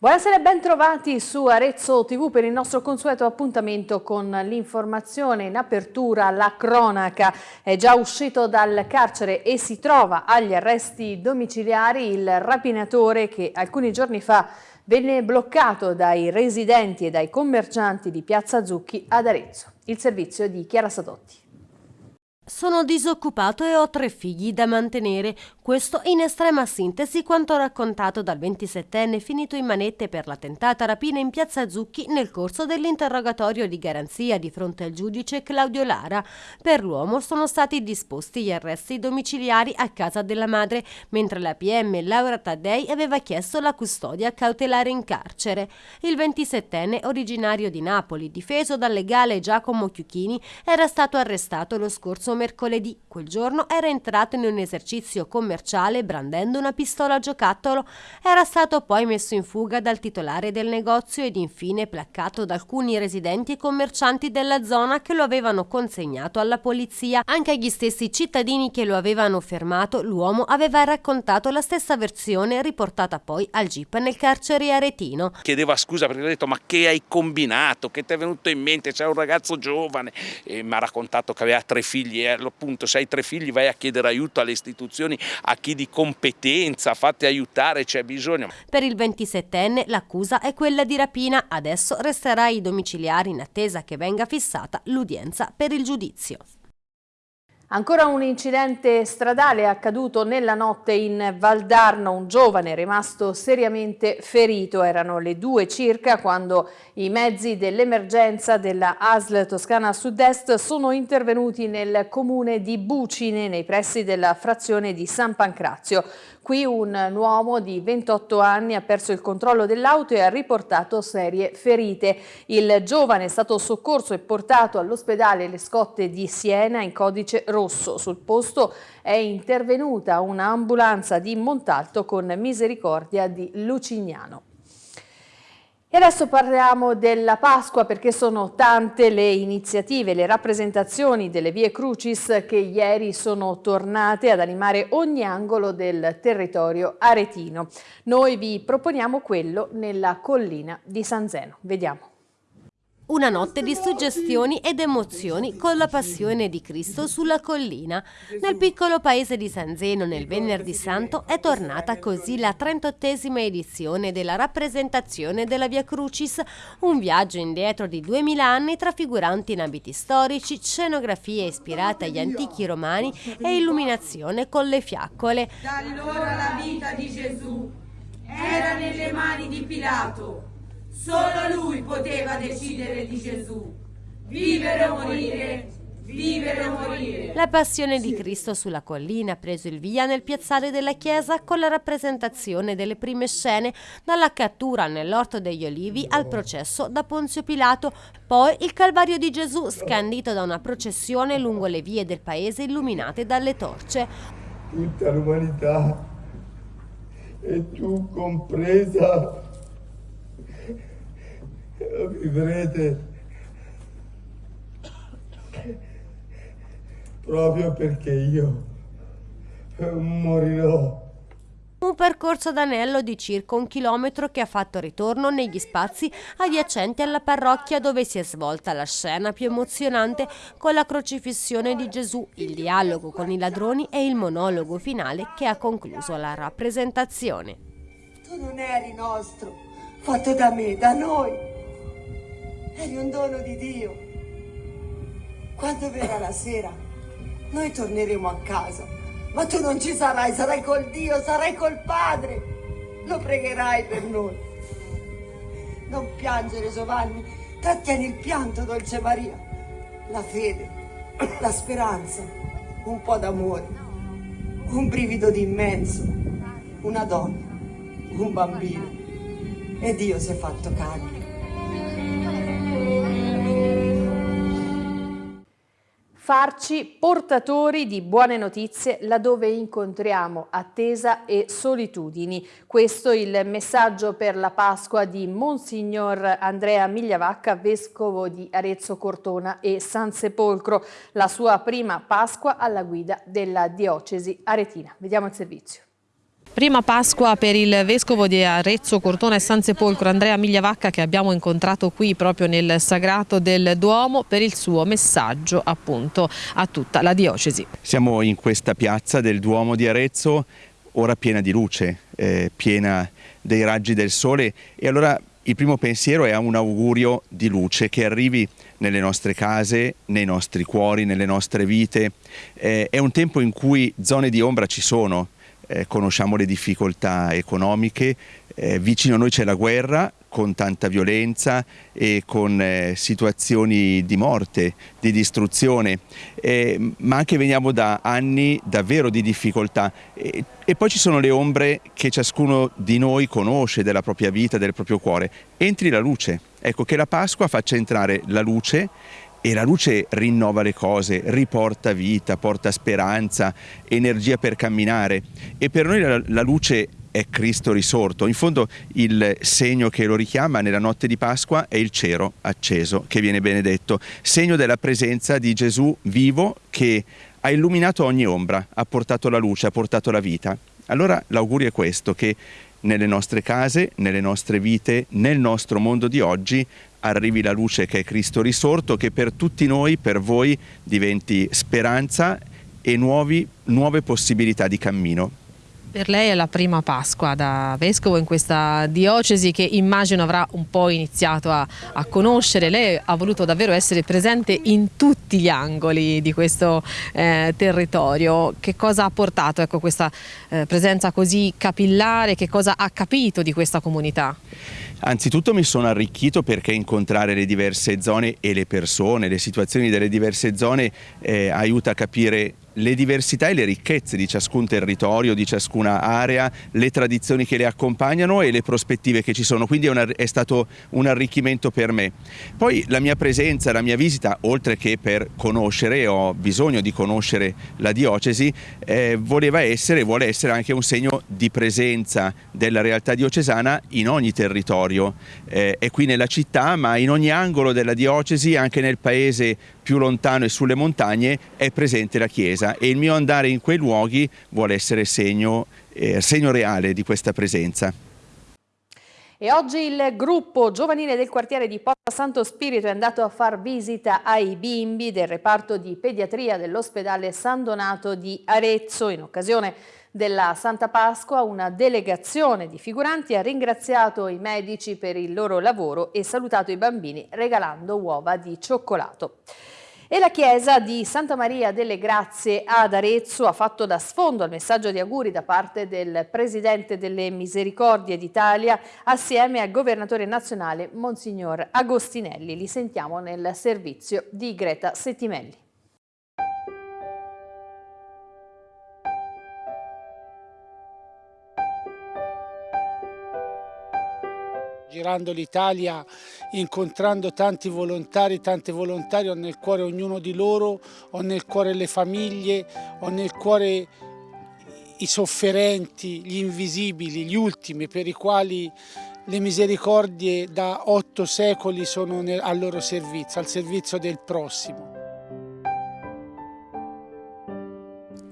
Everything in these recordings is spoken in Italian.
Buonasera e ben trovati su Arezzo TV per il nostro consueto appuntamento con l'informazione in apertura. La cronaca è già uscito dal carcere e si trova agli arresti domiciliari il rapinatore che alcuni giorni fa venne bloccato dai residenti e dai commercianti di Piazza Zucchi ad Arezzo. Il servizio di Chiara Sadotti. Sono disoccupato e ho tre figli da mantenere. Questo in estrema sintesi quanto raccontato dal 27enne finito in manette per la tentata rapina in piazza Zucchi nel corso dell'interrogatorio di garanzia di fronte al giudice Claudio Lara. Per l'uomo sono stati disposti gli arresti domiciliari a casa della madre, mentre la PM Laura Taddei aveva chiesto la custodia cautelare in carcere. Il 27enne, originario di Napoli, difeso dal legale Giacomo Chiuchini, era stato arrestato lo scorso mercoledì. Quel giorno era entrato in un esercizio commerciale brandendo una pistola a giocattolo. Era stato poi messo in fuga dal titolare del negozio ed infine placcato da alcuni residenti e commercianti della zona che lo avevano consegnato alla polizia. Anche agli stessi cittadini che lo avevano fermato, l'uomo aveva raccontato la stessa versione riportata poi al GIP nel carcere aretino. Chiedeva scusa perché ha detto ma che hai combinato, che ti è venuto in mente, c'è un ragazzo giovane e mi ha raccontato che aveva tre figli appunto se hai tre figli vai a chiedere aiuto alle istituzioni, a chi di competenza, fate aiutare, c'è bisogno. Per il 27enne l'accusa è quella di rapina, adesso resterà ai domiciliari in attesa che venga fissata l'udienza per il giudizio. Ancora un incidente stradale accaduto nella notte in Valdarno, un giovane è rimasto seriamente ferito, erano le due circa quando i mezzi dell'emergenza della ASL Toscana Sud-Est sono intervenuti nel comune di Bucine nei pressi della frazione di San Pancrazio. Qui un uomo di 28 anni ha perso il controllo dell'auto e ha riportato serie ferite. Il giovane è stato soccorso e portato all'ospedale Le Scotte di Siena in codice rosso. Sul posto è intervenuta un'ambulanza di Montalto con misericordia di Lucignano. E adesso parliamo della Pasqua perché sono tante le iniziative, le rappresentazioni delle vie Crucis che ieri sono tornate ad animare ogni angolo del territorio aretino. Noi vi proponiamo quello nella collina di San Zeno. Vediamo. Una notte di suggestioni ed emozioni con la passione di Cristo sulla collina. Nel piccolo paese di San Zeno nel Venerdì Santo è tornata così la 38esima edizione della rappresentazione della Via Crucis, un viaggio indietro di 2000 anni trafiguranti in abiti storici, scenografie ispirate agli antichi romani e illuminazione con le fiaccole. Da allora la vita di Gesù era nelle mani di Pilato Solo lui poteva decidere di Gesù. Vivere o morire, vivere o morire. La passione di Cristo sulla collina ha preso il via nel piazzale della chiesa con la rappresentazione delle prime scene, dalla cattura nell'orto degli olivi al processo da Ponzio Pilato, poi il Calvario di Gesù scandito da una processione lungo le vie del paese illuminate dalle torce. Tutta l'umanità, e tu compresa, vivrete proprio perché io morirò. Un percorso d'anello di circa un chilometro che ha fatto ritorno negli spazi adiacenti alla parrocchia dove si è svolta la scena più emozionante con la crocifissione di Gesù, il dialogo con i ladroni e il monologo finale che ha concluso la rappresentazione. Tu non eri nostro, fatto da me, da noi. Eri un dono di Dio. Quando verrà la sera, noi torneremo a casa. Ma tu non ci sarai, sarai col Dio, sarai col Padre. Lo pregherai per noi. Non piangere, Giovanni. Trattieni il pianto, dolce Maria. La fede, la speranza, un po' d'amore, un brivido di immenso, una donna, un bambino. E Dio si è fatto carne. Farci portatori di buone notizie laddove incontriamo attesa e solitudini. Questo è il messaggio per la Pasqua di Monsignor Andrea Migliavacca, vescovo di Arezzo Cortona e San Sepolcro, la sua prima Pasqua alla guida della diocesi aretina. Vediamo il servizio. Prima Pasqua per il Vescovo di Arezzo, Cortona e San Sepolcro, Andrea Migliavacca, che abbiamo incontrato qui proprio nel Sagrato del Duomo per il suo messaggio appunto a tutta la diocesi. Siamo in questa piazza del Duomo di Arezzo, ora piena di luce, eh, piena dei raggi del sole e allora il primo pensiero è un augurio di luce che arrivi nelle nostre case, nei nostri cuori, nelle nostre vite. Eh, è un tempo in cui zone di ombra ci sono, eh, conosciamo le difficoltà economiche, eh, vicino a noi c'è la guerra con tanta violenza e con eh, situazioni di morte, di distruzione, eh, ma anche veniamo da anni davvero di difficoltà. E, e poi ci sono le ombre che ciascuno di noi conosce della propria vita, del proprio cuore. Entri la luce, ecco che la Pasqua faccia entrare la luce e la luce rinnova le cose, riporta vita, porta speranza, energia per camminare e per noi la, la luce è Cristo risorto. In fondo il segno che lo richiama nella notte di Pasqua è il cero acceso che viene benedetto, segno della presenza di Gesù vivo che ha illuminato ogni ombra, ha portato la luce, ha portato la vita. Allora l'augurio è questo, che nelle nostre case, nelle nostre vite, nel nostro mondo di oggi arrivi la luce che è Cristo risorto, che per tutti noi, per voi, diventi speranza e nuovi, nuove possibilità di cammino. Per lei è la prima Pasqua da Vescovo in questa diocesi che immagino avrà un po' iniziato a, a, conoscere. Lei ha voluto davvero essere presente in tutti gli angoli di questo eh, territorio. Che cosa ha portato ecco, questa eh, presenza così capillare? Che cosa ha capito di questa comunità? Anzitutto mi sono arricchito perché incontrare le diverse zone e le persone, le situazioni delle diverse zone eh, aiuta a capire le diversità e le ricchezze di ciascun territorio, di ciascuna area, le tradizioni che le accompagnano e le prospettive che ci sono, quindi è, una, è, stato un arricchimento per me. Poi la mia presenza, la mia visita, oltre che per conoscere, ho bisogno di conoscere la diocesi, eh, voleva essere, vuole essere anche un segno di presenza della realtà diocesana in ogni territorio, eh, è qui nella città ma in ogni angolo della diocesi, anche nel paese più lontano e sulle montagne è presente la Chiesa e il mio andare in quei luoghi vuole essere segno, eh, segno reale di questa presenza. E oggi il gruppo giovanile del quartiere di Porta Santo Spirito è andato a far visita ai bimbi del reparto di pediatria dell'ospedale San Donato di Arezzo. In occasione della Santa Pasqua una delegazione di figuranti ha ringraziato i medici per il loro lavoro e salutato i bambini regalando uova di cioccolato. E la chiesa di Santa Maria delle Grazie ad Arezzo ha fatto da sfondo al messaggio di auguri da parte del Presidente delle Misericordie d'Italia assieme al Governatore nazionale Monsignor Agostinelli. Li sentiamo nel servizio di Greta Settimelli. Girando l'Italia, incontrando tanti volontari, tanti volontari, ho nel cuore ognuno di loro, ho nel cuore le famiglie, ho nel cuore i sofferenti, gli invisibili, gli ultimi per i quali le misericordie da otto secoli sono al loro servizio, al servizio del prossimo.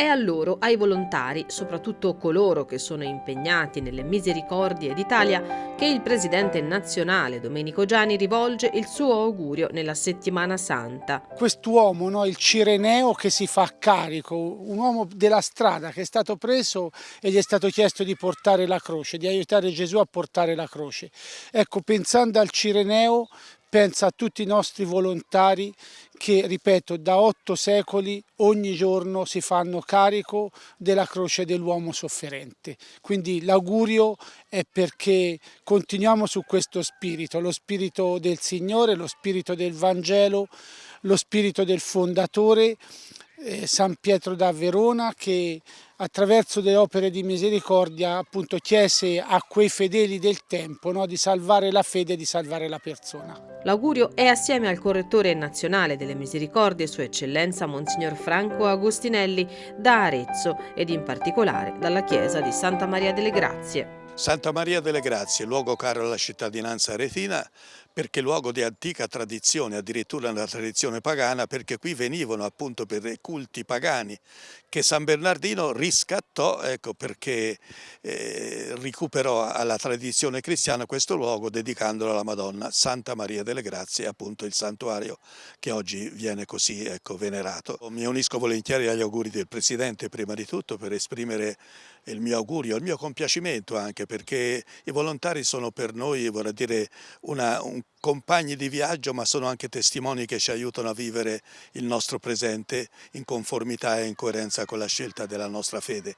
È a loro, ai volontari, soprattutto coloro che sono impegnati nelle misericordie d'Italia, che il presidente nazionale Domenico Gianni rivolge il suo augurio nella settimana santa. Quest'uomo, no, il Cireneo che si fa carico, un uomo della strada che è stato preso e gli è stato chiesto di portare la croce, di aiutare Gesù a portare la croce. Ecco, pensando al Cireneo, pensa a tutti i nostri volontari che, ripeto, da otto secoli ogni giorno si fanno carico della croce dell'uomo sofferente. Quindi l'augurio è perché continuiamo su questo spirito, lo spirito del Signore, lo spirito del Vangelo, lo spirito del fondatore, San Pietro da Verona, che attraverso delle opere di misericordia appunto chiese a quei fedeli del tempo no, di salvare la fede e di salvare la persona. L'augurio è assieme al correttore nazionale delle misericordie, Sua Eccellenza Monsignor Franco Agostinelli da Arezzo ed in particolare dalla chiesa di Santa Maria delle Grazie. Santa Maria delle Grazie, luogo caro alla cittadinanza aretina, perché luogo di antica tradizione, addirittura una tradizione pagana, perché qui venivano appunto per i culti pagani che San Bernardino riscattò ecco, perché eh, recuperò alla tradizione cristiana questo luogo dedicandolo alla Madonna Santa Maria delle Grazie, appunto il santuario che oggi viene così ecco, venerato. Mi unisco volentieri agli auguri del Presidente prima di tutto per esprimere il mio augurio, il mio compiacimento anche perché i volontari sono per noi vorrei dire una, un compagni di viaggio ma sono anche testimoni che ci aiutano a vivere il nostro presente in conformità e in coerenza con la scelta della nostra fede.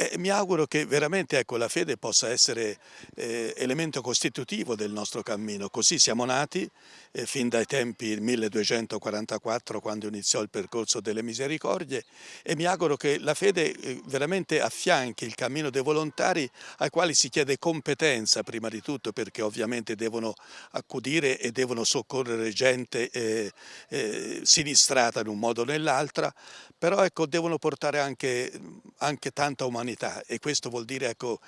E mi auguro che veramente ecco, la fede possa essere eh, elemento costitutivo del nostro cammino, così siamo nati eh, fin dai tempi 1244 quando iniziò il percorso delle misericordie e mi auguro che la fede eh, veramente affianchi il cammino dei volontari ai quali si chiede competenza prima di tutto perché ovviamente devono accudire e devono soccorrere gente eh, eh, sinistrata in un modo o nell'altra, però ecco, devono portare anche, anche, tanta umanità e questo vuol dire ecco,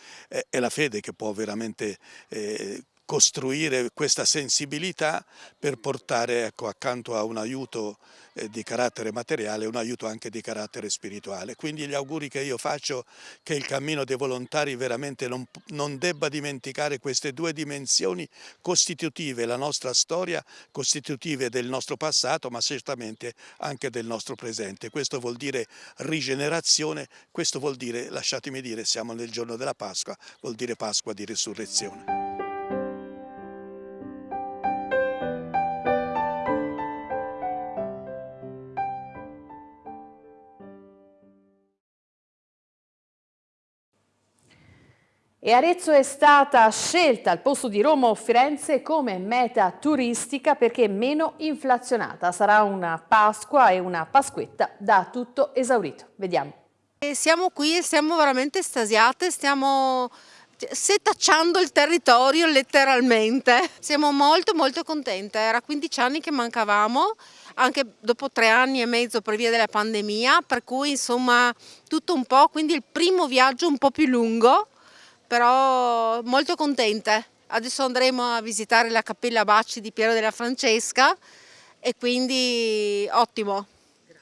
è la fede che può veramente eh, costruire questa sensibilità per portare ecco, accanto a un aiuto eh, di carattere materiale un aiuto anche di carattere spirituale. Quindi gli auguri che io faccio che il cammino dei volontari veramente non, non debba dimenticare queste due dimensioni costitutive, la nostra storia, costitutive del nostro passato ma certamente anche del nostro presente. Questo vuol dire rigenerazione, questo vuol dire, lasciatemi dire, siamo nel giorno della Pasqua, vuol dire Pasqua di risurrezione. E Arezzo è stata scelta al posto di Roma o Firenze come meta turistica perché meno inflazionata. Sarà una Pasqua e una Pasquetta da tutto esaurito. Vediamo. E siamo qui e siamo veramente estasiate, stiamo setacciando il territorio letteralmente. Siamo molto molto contente, era 15 anni che mancavamo, anche dopo tre anni e mezzo per via della pandemia, per cui insomma tutto un po', quindi il primo viaggio un po' più lungo però molto contente. Adesso andremo a visitare la Cappella Bacci di Piero della Francesca e quindi ottimo,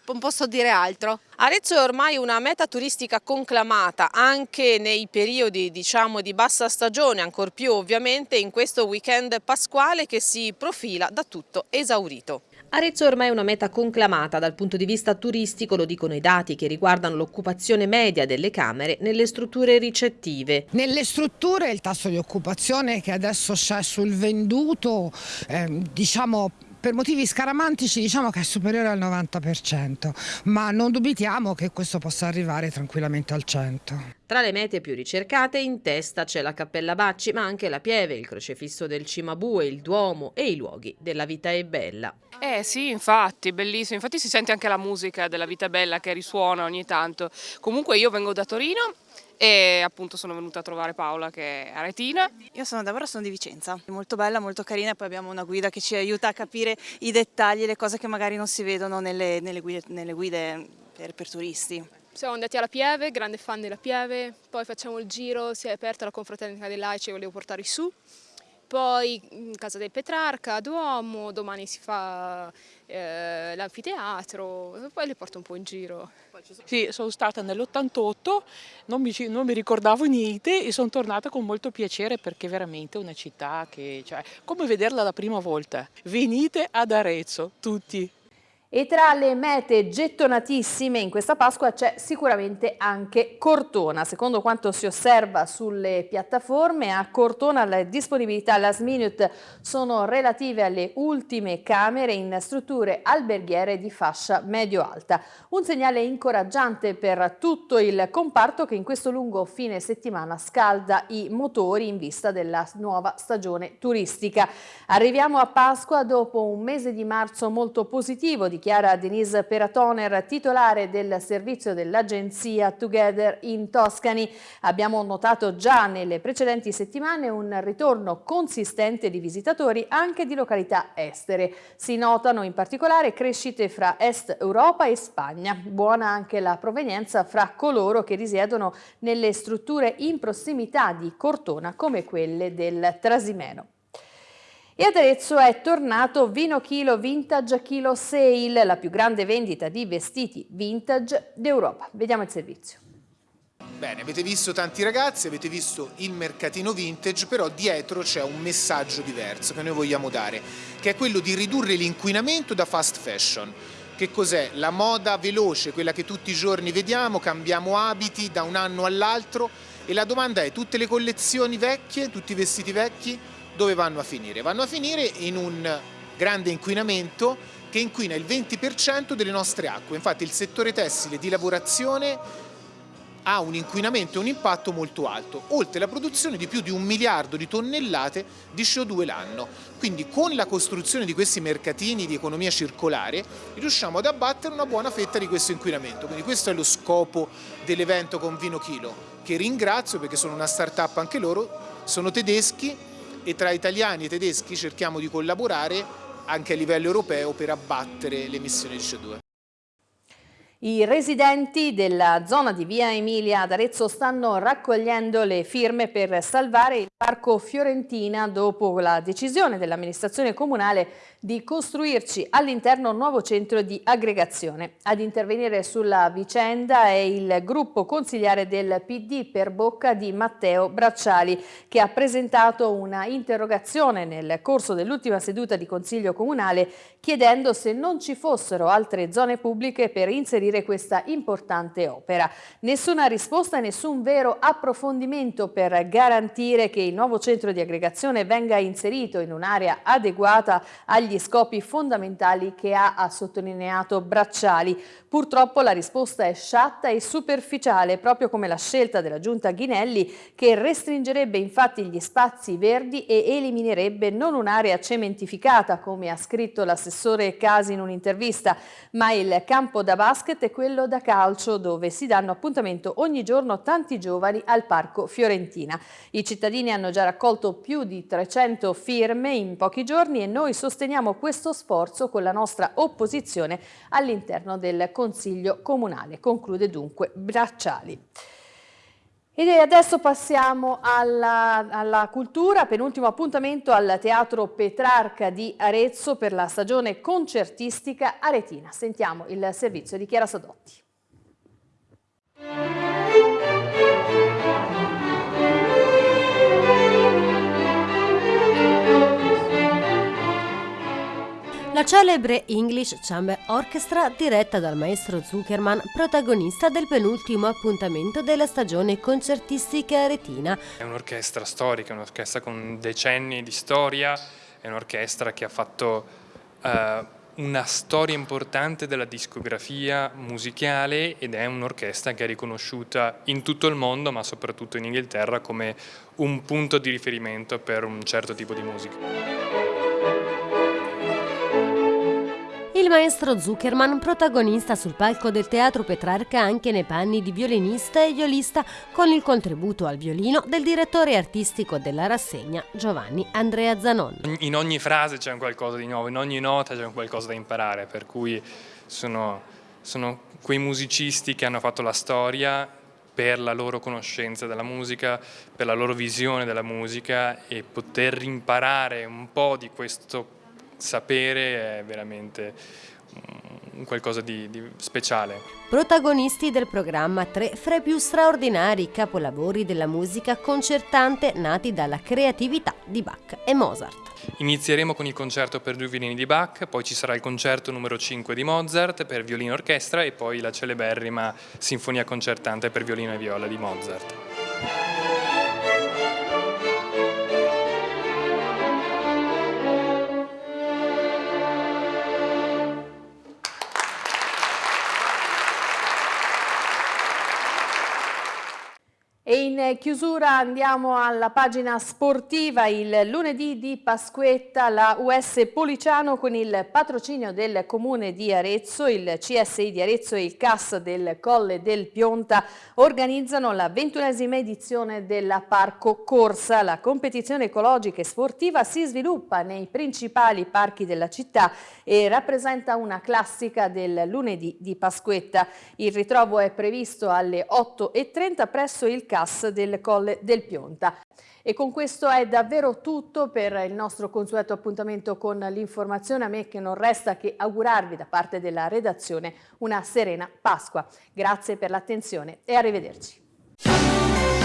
non posso dire altro. Arezzo è ormai una meta turistica conclamata anche nei periodi diciamo, di bassa stagione, ancor più ovviamente in questo weekend pasquale che si profila da tutto esaurito. Arezzo è ormai una meta conclamata dal punto di vista turistico, lo dicono i dati che riguardano l'occupazione media delle camere nelle strutture ricettive. Nelle strutture il tasso di occupazione che adesso c'è sul venduto, eh, diciamo per motivi scaramantici diciamo che è superiore al 90%, ma non dubitiamo che questo possa arrivare tranquillamente al 100%. Tra le mete più ricercate in testa c'è la Cappella Bacci, ma anche la Pieve, il crocefisso del Cimabue, il Duomo e i luoghi della Vita è Bella. Eh sì, infatti, bellissimo. Infatti si sente anche la musica della Vita è Bella che risuona ogni tanto. Comunque io vengo da Torino e appunto sono venuta a trovare Paola che è aretina. Io sono Deborah, sono di Vicenza, molto bella, molto carina e poi abbiamo una guida che ci aiuta a capire i dettagli, le cose che magari non si vedono nelle, nelle guide, nelle guide per, per turisti. Siamo andati alla Pieve, grande fan della Pieve, poi facciamo il giro, si è aperta la confraternita dei laici e volevo portarli su poi in Casa del Petrarca, Duomo, domani si fa eh, l'anfiteatro, poi le porto un po' in giro. Sì, sono stata nell'88, non non mi ricordavo niente e sono tornata con molto piacere perché è veramente una città che, cioè, come vederla la prima volta. Venite ad Arezzo, tutti. E tra le mete gettonatissime in questa Pasqua c'è sicuramente anche Cortona. Secondo quanto si osserva sulle piattaforme, a Cortona le disponibilità last minute sono relative alle ultime camere in strutture alberghiere di fascia medio-alta. Un segnale incoraggiante per tutto il comparto che in questo lungo fine settimana scalda i motori in vista della nuova stagione turistica. Arriviamo a Pasqua dopo un mese di marzo molto positivo di dichiara Denise Peratoner, titolare del servizio dell'agenzia Together in Toscani. Abbiamo notato già nelle precedenti settimane un ritorno consistente di visitatori anche di località estere. Si notano in particolare crescite fra Est Europa e Spagna. Buona anche la provenienza fra coloro che risiedono nelle strutture in prossimità di Cortona come quelle del Trasimeno. E ad Arezzo è tornato Vino Chilo Vintage Chilo Sale, la più grande vendita di vestiti vintage d'Europa. Vediamo il servizio. Bene, avete visto tanti ragazzi, avete visto il mercatino vintage, però dietro c'è un messaggio diverso che noi vogliamo dare, che è quello di ridurre l'inquinamento da fast fashion. Che cos'è? La moda veloce, quella che tutti i giorni vediamo, cambiamo abiti da un anno all'altro e la domanda è tutte le collezioni vecchie, tutti i vestiti vecchi, dove vanno a finire? Vanno a finire in un grande inquinamento che inquina il 20% delle nostre acque. Infatti il settore tessile di lavorazione ha un inquinamento e un impatto molto alto, oltre alla produzione di più di un miliardo di tonnellate di CO2 l'anno. Quindi con la costruzione di questi mercatini di economia circolare riusciamo ad abbattere una buona fetta di questo inquinamento. Quindi questo è lo scopo dell'evento con Vino Chilo, che ringrazio perché sono una start-up anche loro, sono tedeschi e tra italiani e tedeschi cerchiamo di collaborare anche a livello europeo per abbattere le emissioni di CO2. I residenti della zona di Via Emilia ad Arezzo stanno raccogliendo le firme per salvare il Parco Fiorentina dopo la decisione dell'amministrazione comunale di costruirci all'interno un nuovo centro di aggregazione. Ad intervenire sulla vicenda è il gruppo consigliare del PD per bocca di Matteo Bracciali che ha presentato una interrogazione nel corso dell'ultima seduta di Consiglio Comunale chiedendo se non ci fossero altre zone pubbliche per inserire questa importante opera. Nessuna risposta nessun vero approfondimento per garantire che il nuovo centro di aggregazione venga inserito in un'area adeguata agli scopi fondamentali che ha, ha sottolineato Bracciali. Purtroppo la risposta è sciatta e superficiale, proprio come la scelta della giunta Ghinelli che restringerebbe infatti gli spazi verdi e eliminerebbe non un'area cementificata, come ha scritto l'assessore Casi in un'intervista, ma il campo da basket e quello da calcio, dove si danno appuntamento ogni giorno tanti giovani al Parco Fiorentina. I cittadini hanno già raccolto più di 300 firme in pochi giorni e noi sosteniamo sosteniamo questo sforzo con la nostra opposizione all'interno del Consiglio Comunale, conclude dunque Bracciali. E adesso passiamo alla, alla, cultura, penultimo appuntamento al Teatro Petrarca di Arezzo per la stagione concertistica aretina. Sentiamo il servizio di Chiara Sadotti. La celebre English Chamber Orchestra, diretta dal maestro Zuckerman, protagonista del penultimo appuntamento della stagione concertistica aretina. È un'orchestra storica, un'orchestra con decenni di storia, è un'orchestra che ha fatto uh, una storia importante della discografia musicale ed è un'orchestra che è riconosciuta in tutto il mondo, ma soprattutto in Inghilterra, come un punto di riferimento per un certo tipo di musica. Il maestro Zuckerman, protagonista sul palco del Teatro Petrarca anche nei panni di violinista e violista, con il contributo al violino del direttore artistico della rassegna Giovanni Andrea Zanon. In ogni frase c'è qualcosa di nuovo, in ogni nota c'è qualcosa da imparare, per cui sono, sono quei musicisti che hanno fatto la storia per la loro conoscenza della musica, per la loro visione della musica e poter imparare un po' di questo sapere è veramente un qualcosa di, di, speciale. Protagonisti del programma tre fra i più straordinari capolavori della musica concertante nati dalla creatività di Bach e Mozart. Inizieremo con il concerto per due violini di Bach, poi ci sarà il concerto numero 5 di Mozart per violino e orchestra e poi la celeberrima sinfonia concertante per violino e viola di Mozart. Chiusura andiamo alla pagina sportiva, il lunedì di Pasquetta la US Policiano con il patrocinio del comune di Arezzo, il CSI di Arezzo e il CAS del Colle del Pionta organizzano la ventunesima edizione della Parco Corsa. La competizione ecologica e sportiva si sviluppa nei principali parchi della città e rappresenta una classica del lunedì di Pasquetta. Il ritrovo è previsto alle 8.30 presso il CAS del Colle del Pionta. E con questo è davvero tutto per il nostro consueto appuntamento con l'informazione. A me che non resta che augurarvi da parte della redazione una serena Pasqua. Grazie per l'attenzione e arrivederci.